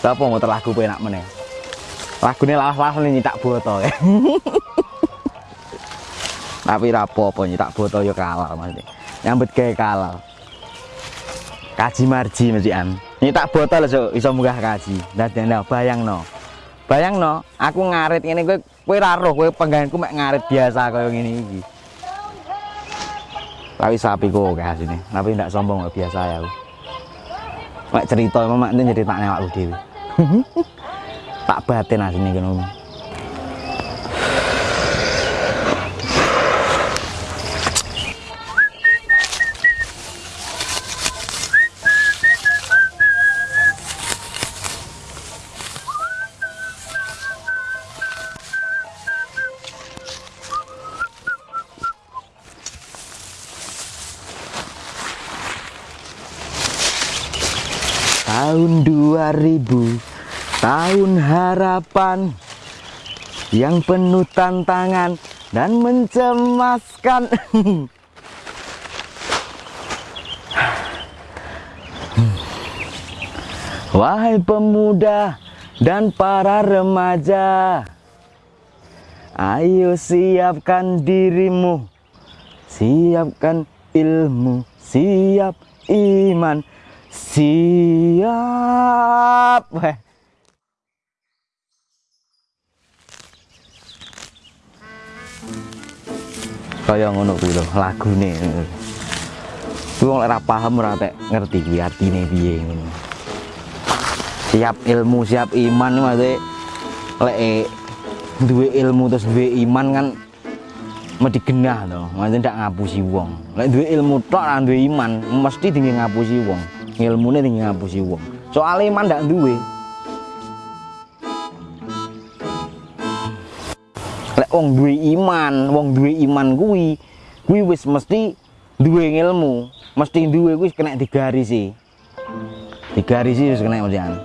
Lah apa mau lagu penak meneh. Lagune lawas-lawas nyitak boto. Tapi ra apa-apa nyitak boto ya kalah mesti. Nyambut gawe kalah. Kaji marji mestian. Nyitak botol so, iso munggah kaji. Dadi nah, bayangno. Bayangno, aku ngarit ngene kowe kowe ra roh kowe penggaweanku mek ngarit biasa kaya ngene iki. Tapi sapi kok kayak sini. Tapi ndak sombong biasa ya. Mek cerita mak ini nyeritakne awakku dhewe. tak batin asine kene. Tahun 2000 Tahun harapan Yang penuh tantangan Dan mencemaskan. Wahai pemuda dan para remaja Ayo siapkan dirimu Siapkan ilmu Siap iman Siap Kaya ngono kuwi lho lagune. Kuwi wong ora paham ora tek ngerti kuwi artine piye ngono. Siap ilmu, siap iman maksudnya lek eh, duwe ilmu terus duwe iman kan mesti genah to. Maksudnya ndak ngapusi wong. Lek duwe ilmu tok ora duwe iman, mesti tinggi ngapusi wong. Ilmune tinggi ngapusi wong. Soal iman ndak duwe. Wong duwe iman, wong duwe iman kuwi, kuwi wis mesti duwe ilmu, mesti duwe kuwi kena digarisi. Digarisi wis kena mestian.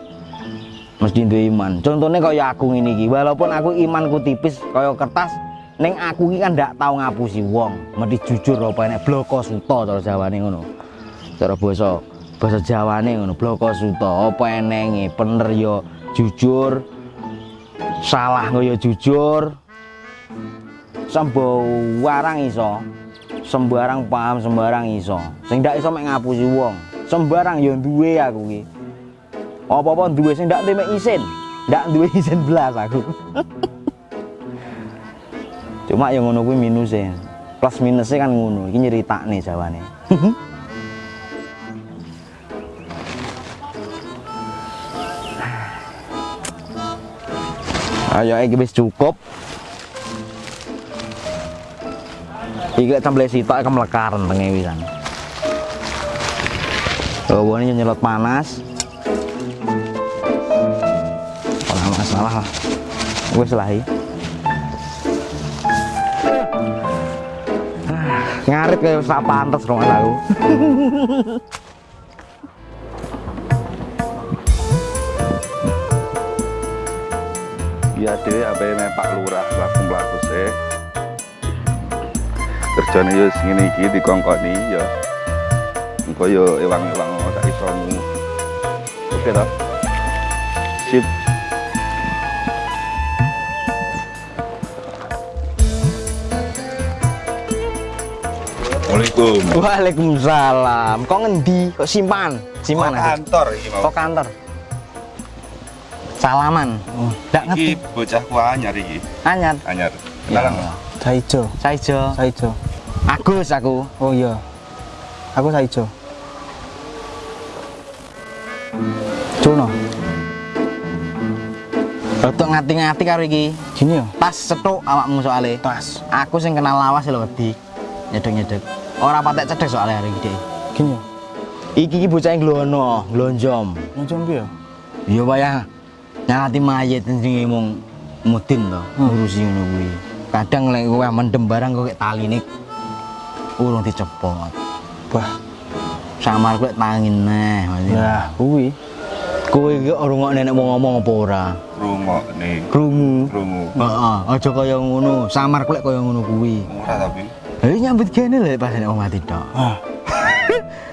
Mesti duwe iman. Contohnya kaya aku ngene iki, walaupun aku imanku tipis kaya kertas, ning aku iki kan ndak tau ngapusi wong. Mesti jujur apa enek bloko suta cara Jawane ngono. Cara basa basa Jawane ngono, bloko suta. Apa enenge bener ya jujur, salah ya jujur, sembarang iso. Sembarang paham sembarang iso. Sing ndak iso mek ngapusi wong. Sembarang ya duwe aku ki apa-apa duwe sing ndak mek isin. Ndak duwe isin belas aku. Cuma yang ngono kuwi minusnya plus minusnya kan ngono. Iki nyeritakne jawane. Ayo iki wis cukup Iki tambah sitok kan melekaran tengah wisan. Oh, ini nyelot panas. Ora masalah lah. Lah iki. Ngarit kayak sak pantes rumah aku. Iya deh, apa yang Pak Lurah laku melaku sih. Kerjanya ya segini iki dikongkoni ya. Engko ya ewang-ewang sak isomu. Oke toh? Sip. Assalamualaikum. Waalaikumsalam. Kok ngendi? Kok simpan? Simpan Kok aja. kantor iki mau. Kok kantor? Salaman. Oh, ndak ngerti. Iki bocahku anyar iki. Anyar. Anyar. Kenalan Ya. Saijo, Saijo. Saijo. Agus aku. Oh iya. Aku Saijo. Jono. Untuk ngati-ngati karo iki. Gini ya. Tas cetuk awakmu soalnya. Tas. Aku sing kenal lawas lho wedi. Nyedek-nyedek. Ora patek cedek soalnya hari iki. Gini ya. Iki iki bocah nglono, nglonjom. Macam piye? Ya wayah nyati mayit sing mung mudin to, ngurusi ngono kuwi. Kadang lek kowe mendem barang kok kayak taline urung dicepot. Bah, samar kuwi tangin neh. Nah, kuwi. Kowe iki rungokne nenek mau ngomong apa ora? Rungokne. Krungu. Krungu. Heeh, aja kau yang ngono. Samar kulit kau yang ngono kuwi. Ora tapi. Eh nyambut gini lah pas nek mati tok. Ah.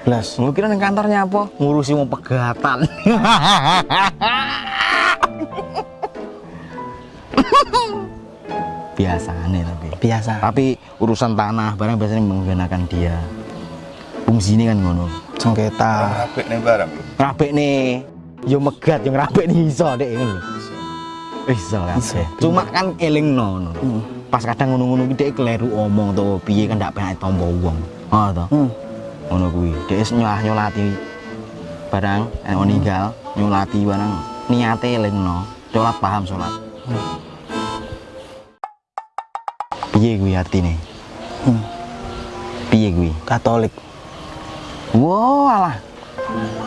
Blas, mungkin nang kantornya apa? Ngurusi mau pegatan. Biasane lho. Biasa. tapi urusan tanah barang biasanya menggunakan dia. Fungsinya kan ngono. Sengketa. apik nih barang. Rapik nih. Yo megat yo ngerapik nih. Iso ngono lho. Iso kan Iso. cuma kan eling no, pas kadang ngono-ngono dhek kleru omong to piye kan ndak pengen tombo wong. Oh to. Hmm. ngono kuwi. Dhek wis nyolah nyolati barang nek mau ninggal nyolati barang. Niate elingno sholat paham sholat piye kuwi atine Hmm. piye kuwi Katolik. Wow, alah.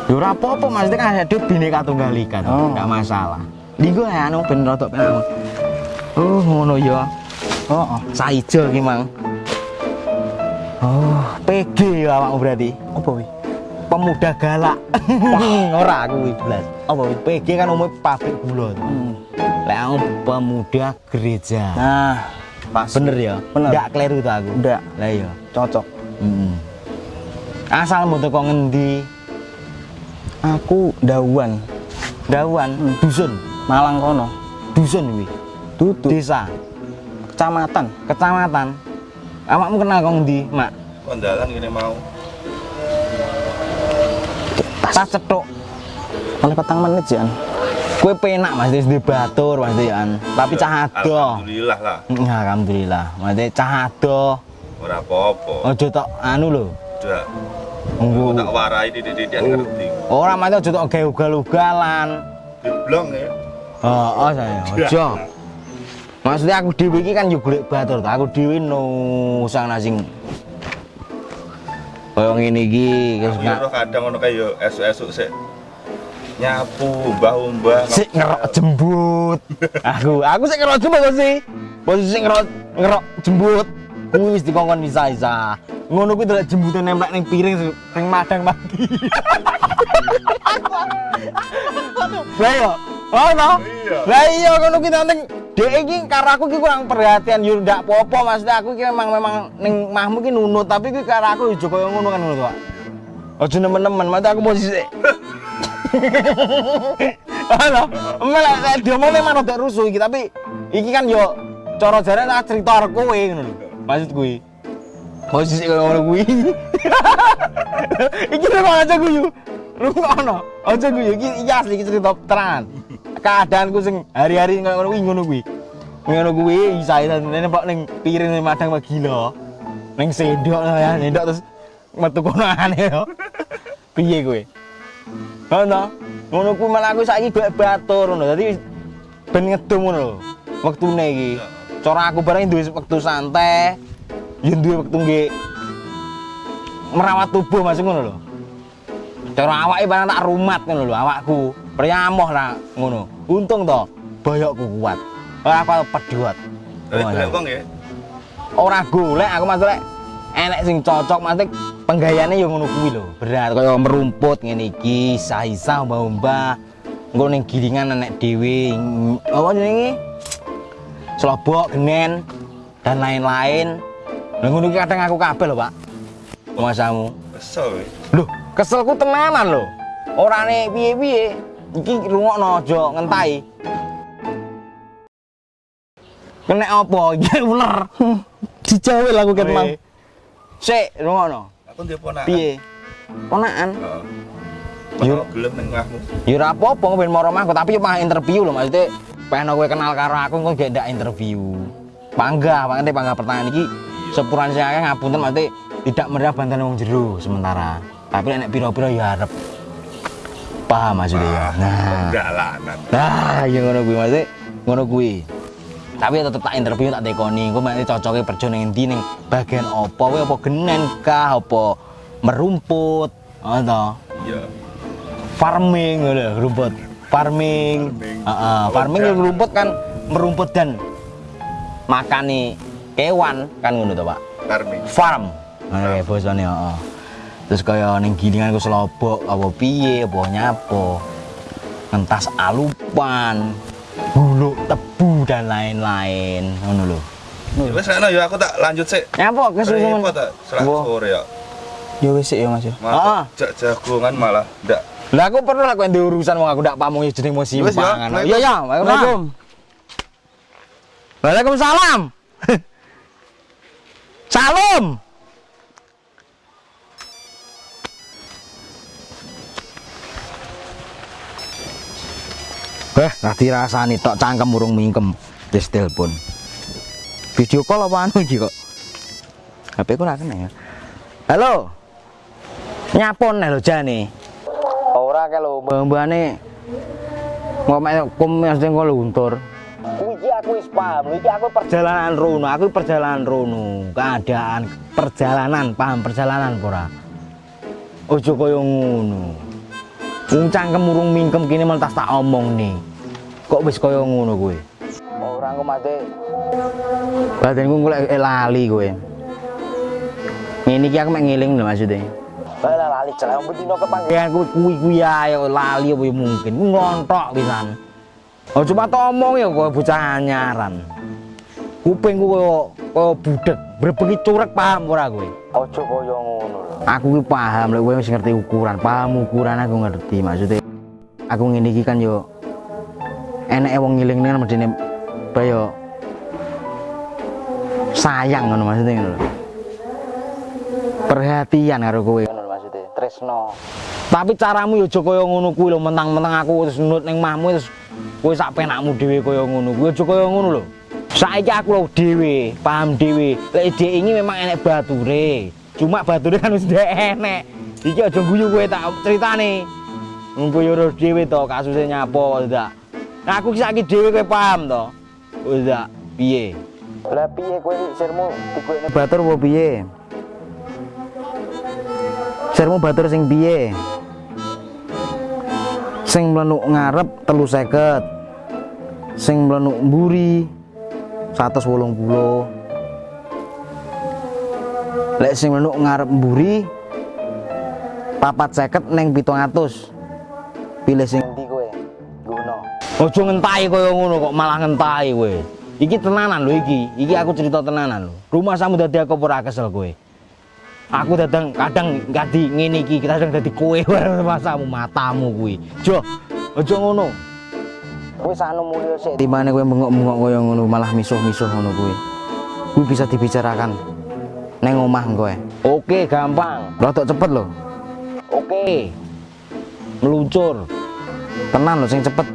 Ya ora apa-apa maksudnya kan ada bineka tunggal ika Oh. enggak masalah. Digo ya anu ben rodok pengen. Oh, ngono ya. Oh, oh. Saijo ki, Mang. Oh, PG ya awakmu berarti. Apa wi? Pemuda galak. ora aku kuwi blas. Apa? PG kan umumnya pabrik gula. Hmm. Lek aku pemuda gereja. Nah, pas. Bener ya? Bener. Enggak kleru to aku. Ndak. Lah iya. Cocok. Heeh. Asal mau teko ngendi? Aku dawan. Dawan, Hmm. dusun. Malang kono. Dusun kuwi. Duduk. Desa. Kecamatan. kecamatan awakmu kenal kong di mak kondalan gini mau tas cetok Oleh petang menit Jan. Kue penak mas di batur mas an tapi cah ado. alhamdulillah lah. Mm, alhamdulillah. Mas cah ado. Ora apa-apa. Ojo tok anu lho. Udah. Aku Nggo- tak warai di di dia ngerti. Ora mas ojo tok ugal-ugalan diblong ya. Oh, oh saya ojo. Maksudnya aku dewi ini kan juga golek batur aku dewi nusang nasing kaya ngene iki aku nggak yo kadang ngono kayak yo esuk-esuk sik nyapu mbah-mbah sik ngerok jembut. Aku aku sik ngerok jembut sih. Posisi ngerok ngerok jembut. Kuwi wis dikongkon bisa isa ngono kuwi delok jembute nemplek ning piring sing madang mati lah iya. Oh no? Iya. lah iya ngono kuwi nanti dek iki karo aku ki kurang perhatian. Yo ndak apa-apa maksudnya aku ki memang memang ning mahmu ki nunut tapi karo aku yo kaya ngono kan ngono to Ojo nemen-nemen, mati aku posisi Halo, saya diomong memang rada rusuh iki tapi iki kan yo cara jare tak cerita karo kowe ngono lho. Maksud kuwi. Posisi kaya ngono kuwi. iki lho aja guyu. Rungokno. Aja guyu iki iki asli iki cerita terangan. Keadaanku sing hari-hari kaya ngono kuwi ngono kuwi. Ngono kuwi saya nene pok ning piring ning madang wah gila. Ning sendok ya, sendok terus metu kono aneh yo. Piye kowe? Ngono. Ngono kuwi malah aku saiki golek batur ngono. Dadi ben ngedum ngono lho. Wektune iki. Cara aku bareng duwe wektu santai. Ya duwe wektu nggih merawat tubuh Mas ngono lho. Cara awake barang tak rumat ngono lho awakku. Priamoh lah ngono. Untung to boyokku kuat. Ora aku pedhot. golek wong ya Ora golek aku lek enek sing cocok Mas Penggayane yo ngono kuwi lho. Berat kaya merumput ngene iki, isa-isa mbah-mbah. Engko ning gilingan dhewe. ng- Apa jenenge? Slobok, genen dan lain-lain. Lah ngono iki kadang aku kabeh lho, Pak. Masamu. kesel Loh, keselku tenanan lho. Orane piye-piye. Iki rungokno aja ngentai. Kena apa? Iki ular. Dijawel aku ket mang. Sik, rungokno. Aku dia ponakan Piye? Ponakan. Heeh. Yo. Gelem ning Ya ora apa-apa ben tapi yo mah interview lho maksudnya pengen kowe kenal karo aku kok gak ndak interview. Bangga, makanya bangga pertanyaan iki sepuran saya ngapunten maksudnya tidak merah bantuan wong jero sementara. Tapi nek piro-piro ya arep paham maksudnya ya. Nah, enggak lah nah ya ngono kuwi maksudnya ngono kuwi. Tapi tetep tak interview tak tekoni, engko mek cocoke kerja ning endi? Ning bagian apa? Kowe apa genen kah? Apa merumput, ngono iya. Farming lho, rumput. Farming. Farming. Oh, jangan. yang rumput kan merumput dan makani kewan kan ngono to Pak? Farming. Farm. Kae bosone heeh. Terus kaya ning gilingan ku selobok apa piye apa nyapo? Ngentas alupan buluk tebu dan lain-lain. Ngono lho. Ya wis ana ya aku tak lanjut sik nyapo kesusun repot tak? Sore ya. Ya wis ya Mas ya. Ah. malah jak jagongan malah ndak. Lah aku perlu kowe ndek urusan wong aku ndak pamung jeneng mau Wis, ya. simpangan. Iya ya Waalaikumsalam. Waalaikumsalam. Salam. Eh, nanti rasani tok cangkem urung mingkem. Wis telepon. Video call apa anu iki kok? HP ku ra kena ya. Halo. Nyapon lo jane. Ora ke lo mbah-mbahane ngomong kum mesti kok luntur. Iki aku wis paham, iki aku perjalanan rono, aku perjalanan rono, keadaan perjalanan, paham perjalanan ora? Ojo kaya ngono. Wong cangkem urung mingkem kene mentas tak omong nih. Kok wis kaya ngono kowe? Ora engko mate badanku golek eh, lali kowe. Ngene iki aku mek ngeling lho maksudnya. Lah lali celek wong dino kepanggilan kuwi kuwi kuwi ae lali apa ya mungkin. Ngontok pisan. Oh cuma tok omong ya kowe bocah anyaran. Kupingku koyo koyo budek, brebeki curek paham ora kowe? Aja kaya. Aku paham lek kowe wis ngerti ukuran, paham ukuran aku ngerti maksudnya. Aku ngene iki kan yo eneke wong ngiling kan medene bayo sayang ngono maksudnya ngono. Perhatian karo kowe ngono maksudnya, tresno. Tapi caramu yo aja kaya ngono kuwi lho, mentang-mentang aku terus nut ning mahmu terus kowe sak penakmu dhewe kaya ngono. Kuwi aja kaya ngono lho. Saiki aku lho dhewe, paham dhewe. Lek dhek ini memang enek bature. Cuma bature kan ndek enek. Iki aja guyu kowe tak critane. Ngumpul yo dhewe to kasusnya nyapa tidak. Nah aku ki saiki dhewe kowe paham to. Dak piye? Lah piye kowe sirmu dikuekne batur apa piye? Sirmu batur sing piye? Sing mlenuk ngarep telu seket Sing mlenuk mburi 180 Lek sing mlenuk ngarep mburi papat seket neng 700 Pilih sing ndi kowe? Guno. Ojo ngentahi kaya ngono kok malah ngentahi kowe. Iki tenanan lho iki. Iki aku cerita tenanan lho. Rumah samu dadi aku ora kesel kowe. Aku datang kadang ganti ngene iki, kadang dadi kowe masamu matamu kuwi. Jo, ojo ngono. Wis anu mulya sik. Timane kowe bengok-bengok kaya ngono malah misuh-misuh ngono kuwi. Kuwi bisa dibicarakan neng omah kowe. Oke, gampang. Rodok cepet lho. Oke. Meluncur. Tenan lho sing cepet.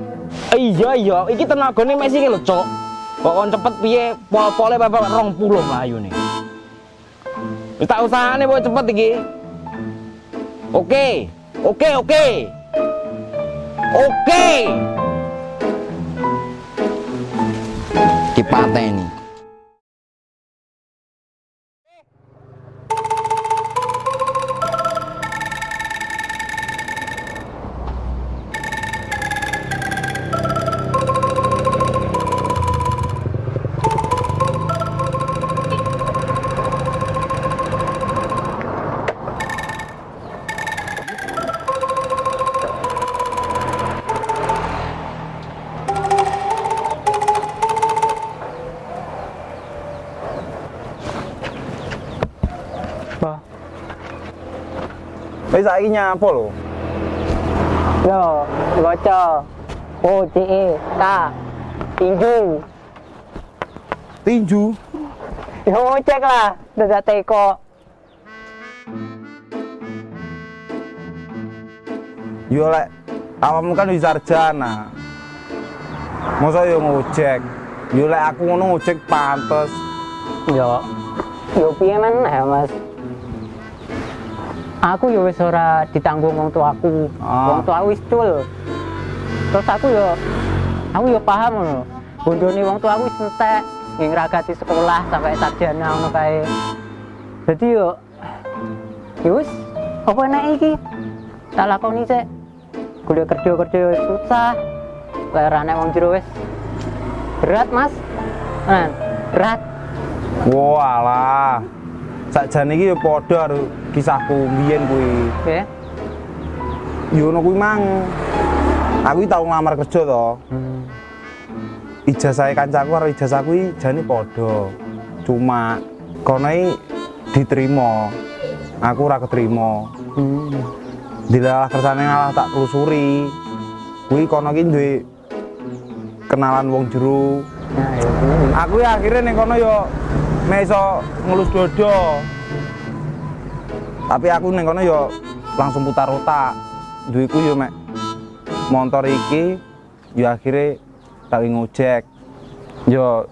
Iya iya, iki tenagane mek siki lho, Cok. Kok kon cepet piye? Pol-pole bapak 20 mlayune. Wis tak usahane kok cepet iki. Oke. Oke, oke. Oke. Dipateni. Wis saiki nyapa lho? Yo, baca O C E K tinju. Tinju. Yo cek lah, dadah teko. Yo lek awakmu kan wis sarjana. Masa yo ngojek. Yo lek aku ngono ngojek pantes. Yo, yo piye men mas? Aku yo wis ora ditanggung wong tuaku. Ah. Wong tuaku wis cul. Terus aku yo aku yo paham ngono. Bondone wong tuaku wis entek nggih ngragati sekolah sampai sarjana ngono kae. Dadi yo yo wis apa enak iki? Tak lakoni sik. Kuliah kerja-kerja wis susah. Lerane wong jero wis berat, Mas. Nah, berat. Walah. Sakjane iki yo padha karo kisahku mbiyen kuwi. Oke. Yo ngono kuwi mang. Aku tau ngelamar kerja to. Hmm. Ijazah kancaku karo ijazah kuwi jane padha. Cuma kono diterima. Aku ora keterima. Hmm. Dilalah kersane ngalah tak telusuri. Kuwi kono duwe kenalan wong jero Nah, ya bener. aku ya akhirnya ning kono yo meso ngelus dodo tapi aku kono yo langsung putar otak duiku yo mek motor iki yo akhirnya tak ngojek yo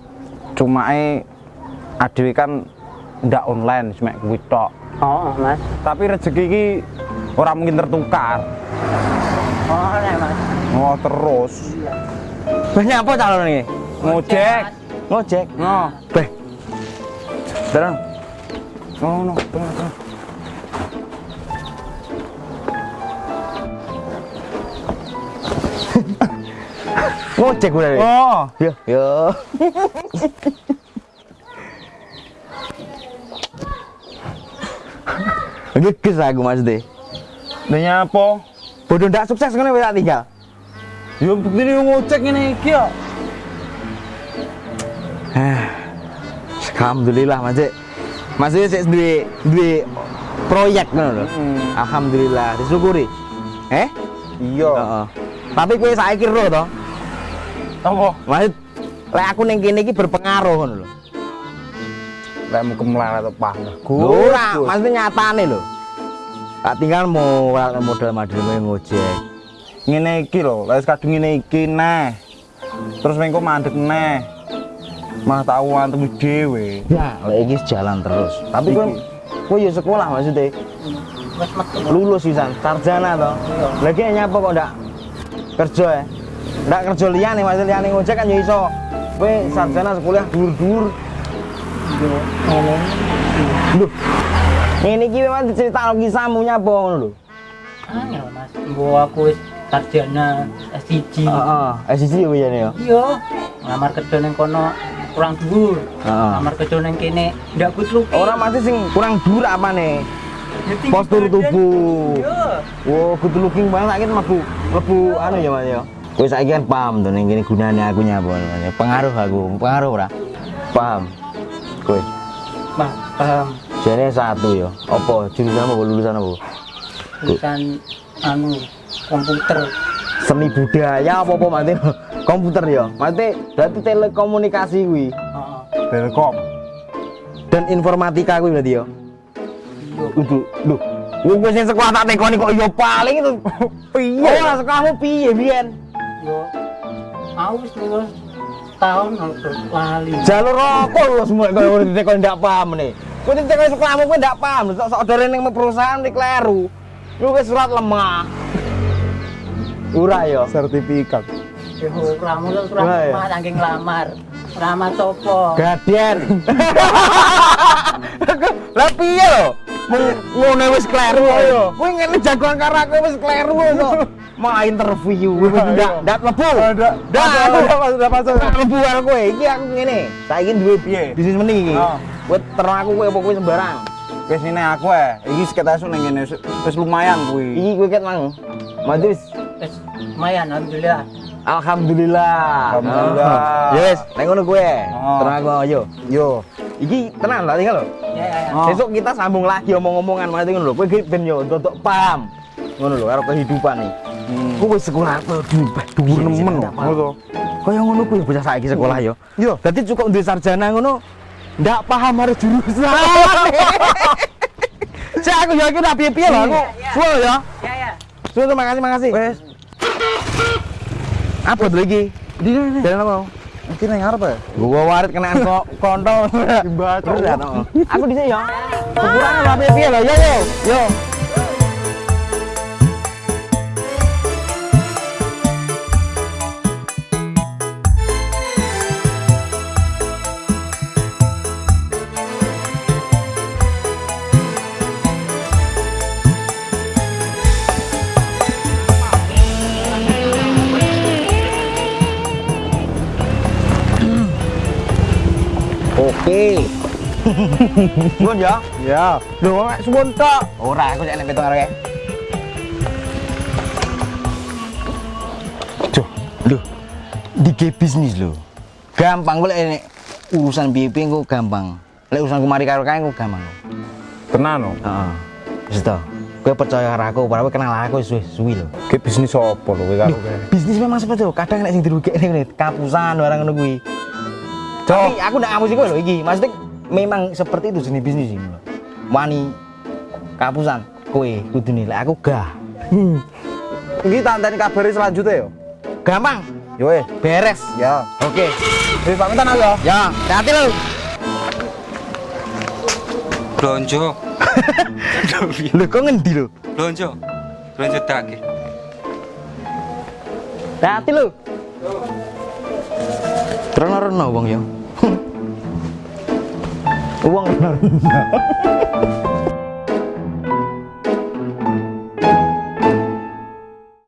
cuma e adewe kan ndak online semek kuwi tok Oh, Mas. tapi rezeki iki ora mungkin tertukar Oh, nek Mas. oh terus Banyak apa calon ini? ngojek Ngojek. no Beh. Terus. no no tengah tengah Ngojek udah deh. oh Yo, yo. Ngeges aku mas deh. Denya apa? Bodoh ndak sukses kan tak tinggal. Yo bukti ini ngocek ini iki ya. Alhamdulillah mas Dek. Mas Dek sik duwe duwe proyek ngono lho. Hmm. Alhamdulillah disyukuri. Eh? Iya. Heeh. Tapi kowe saiki ro to. Apa? Maksud lek aku ning kene iki berpengaruh ngono lho. Lek mau kemelarat apa enggak? Ora, maksudnya nyatane lho. Tak tinggal mau modal modal ngojek. ngene iki lho, lek kadung ngene iki neh. Terus mengko mandek neh. Malah tak antemi dhewe. Ya, lek iki jalan terus. Tapi kowe kowe yo sekolah maksudnya. Lulus pisan, sarjana to. Lagi nyapa kok ndak kerja ya? Ndak kerja liyane, maksudnya liyane ngojek kan yo iso. Kowe sarjana sekolah dur-dur. Ngomong. Lho. Ini iki memang cerita kisahmu nyapa ngono lho. Angel, Mas. Gua aku wis sarjana S1. Heeh, eh siji yo yen yo. Iya. Ngamar kerja ning kono kurang dhuwur. Heeh. Ngamar kerja ning kene ndak kutluk. Ora mati sing kurang dur apa nih? Postur tubuh. Wow, good looking banget saiki mlebu mlebu anu ya Mas ya. Kowe saiki kan paham to ning kene gunane aku nyapa namanya. Pengaruh aku, pengaruh ora? Paham. Kowe Mas, paham. jane satu ya. Apa jurusan apa lulusan apa? Tulisan anu komputer. Seni budaya apa apa mati komputer ya. Mati berarti telekomunikasi kuwi Heeh. Telkom. dan informatika kuwi berarti ya. Iya. Kudu lho. Wong wis sing sekolah tak tekoni kok ya paling itu piye? Ora sekolahmu piye biyen? Yo. Aku wis lulus tahun terus lali. Jalur rokok lu semua kalau udah ditekon ndak paham nih. Kowe ditekon sekolahmu kowe ndak paham, sok sok dore ning perusahaan di kleru. Lu surat lemah. Ura yo. Sertifikat. Yo ramu lu Wah, ya. ramah saking lamar. Ramah sopo? Gaden. Lah piye lho? Ngene wis kleru ayo. Kowe ngene jagoan karo aku wis kleru kok. Mau interview kowe ndak ndak mlebu. Ada. Ndak ada pasal. Tak mlebu karo kowe. Iki aku ngene. Saiki duwe Piye? bisnis meni iki. Oh. Kowe terang aku kowe apa kowe sembarang. Wis ini aku eh. Iki sekitar ning kene wis- wis lumayan kuwi. Iki kowe ket mang. Madus. Wis lumayan alhamdulillah. Alhamdulillah. Alhamdulillah. Oh. Ya wis, nek ngono kowe. Oh. Terang aku ayo. Yo. Iki tenang tak tinggal lho. Ya ya ya. Oh. Besok kita sambung lagi omong-omongan mati ngono lho. Kowe iki ben yo untuk paham. Ngono lho karo kehidupan nih. Hmm. Kowe sekolah tuh dhuwur dhuwur nemen lho. Ngono. Kaya ngono kuwi bocah saiki sekolah yo. Yo. Dadi cukup duwe sarjana ngono ndak paham harus jurusan. Cek aku yakin ra piye-piye lho aku. Suwe ya. Ya ya. Suwe terima kasih makasih. Wes. Apa tuh lagi? Di sini. Jalan apa? Iki nang arep ya? Gua warit kenaan kok kontol. Dibaca. Oh. Aku di sini ya. Ukurannya ra piye-piye lho. Yo yo. Yo. Oke. Suwun ya. Ya. Lho, mek suwun tok. Ora, aku cek nek petung arek. Duh, lho. Dige bisnis lho. Gampang kok nek urusan piye-piye engko gampang. Lek urusan kemari karo kae engko gampang. Tenan no. Heeh. Wis to. Kowe percaya karo aku, padahal kowe kenal aku wis suwi lho. Ki bisnis apa lho kowe karo kowe? Bisnis memang seperti itu. Kadang nek sing dirugekne ngene, kapusan barang ngono kuwi. Tapi aku ndak ngapusi kowe lho iki. Maksudnya memang seperti itu jenis bisnis ini. Wani kapusan kowe kudu nilai aku gah. Iki tak anteni kabari selanjutnya yo. Gampang, Yo eh, beres. ya. Oke. Wis pamitan aku ya. Ya, hati lo. Blonjo, Lho kok ngendi lo? blonjo, blonjo daging. Hati lo. Rena-rena wong ya. Uang rena-rena.